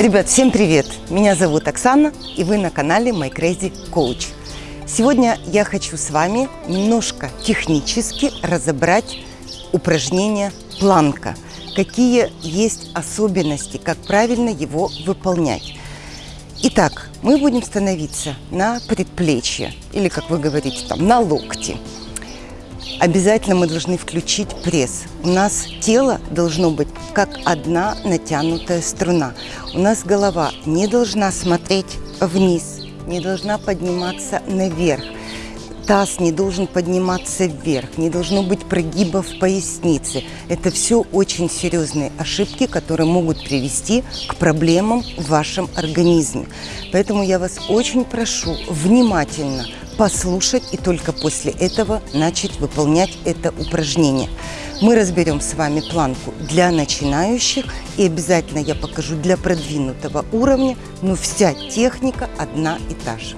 Ребят, всем привет! Меня зовут Оксана, и вы на канале My Crazy Coach. Сегодня я хочу с вами немножко технически разобрать упражнение планка. Какие есть особенности, как правильно его выполнять. Итак, мы будем становиться на предплечье, или, как вы говорите, там, на локти. Обязательно мы должны включить пресс. У нас тело должно быть как одна натянутая струна. У нас голова не должна смотреть вниз, не должна подниматься наверх. Таз не должен подниматься вверх, не должно быть прогибов в пояснице. Это все очень серьезные ошибки, которые могут привести к проблемам в вашем организме. Поэтому я вас очень прошу внимательно послушать и только после этого начать выполнять это упражнение. Мы разберем с вами планку для начинающих и обязательно я покажу для продвинутого уровня, но вся техника одна и та же.